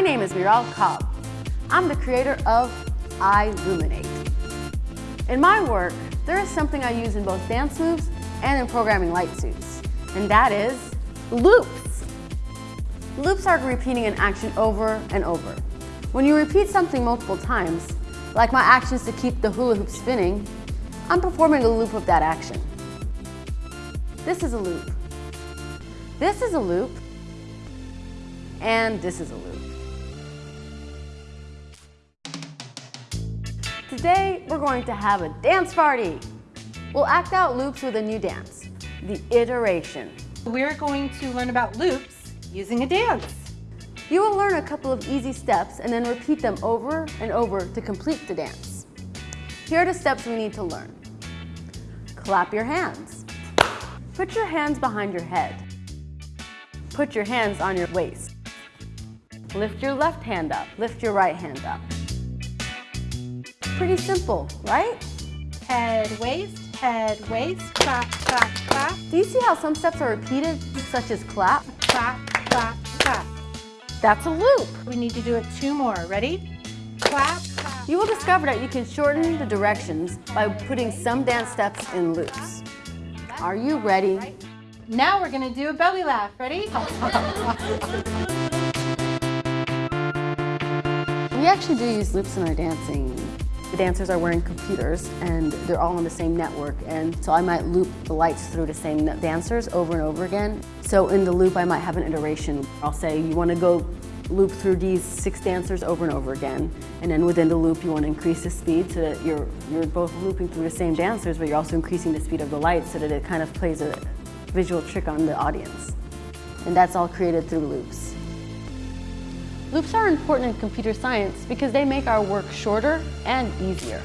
My name is Miral Kotb. I'm the creator of iLuminate. In my work, there is something I use in both dance moves and in programming light suits, and that is loops. Loops are repeating an action over and over. When you repeat something multiple times, like my actions to keep the hula hoop spinning, I'm performing a loop of that action. This is a loop. This is a loop. And this is a loop. Today, we're going to have a dance party. We'll act out loops with a new dance, the iteration. We're going to learn about loops using a dance. You will learn a couple of easy steps and then repeat them over and over to complete the dance. Here are the steps we need to learn. Clap your hands. Put your hands behind your head. Put your hands on your waist. Lift your left hand up. Lift your right hand up. Pretty simple, right? Head, waist, head, waist, clap, clap, clap, Do you see how some steps are repeated, such as clap? clap, clap, clap. That's a loop. We need to do it two more. Ready? Clap, clap. You will discover that you can shorten the directions by putting some dance steps in loops. Are you ready? Now we're gonna do a belly laugh. Ready? We actually do use loops in our dancing. The dancers are wearing computers and they're all on the same network and so I might loop the lights through the same dancers over and over again. So in the loop I might have an iteration. I'll say you want to go loop through these six dancers over and over again and then within the loop you want to increase the speed so that you're, you're both looping through the same dancers but you're also increasing the speed of the lights so that it kind of plays a visual trick on the audience. And that's all created through loops. Loops are important in computer science because they make our work shorter and easier.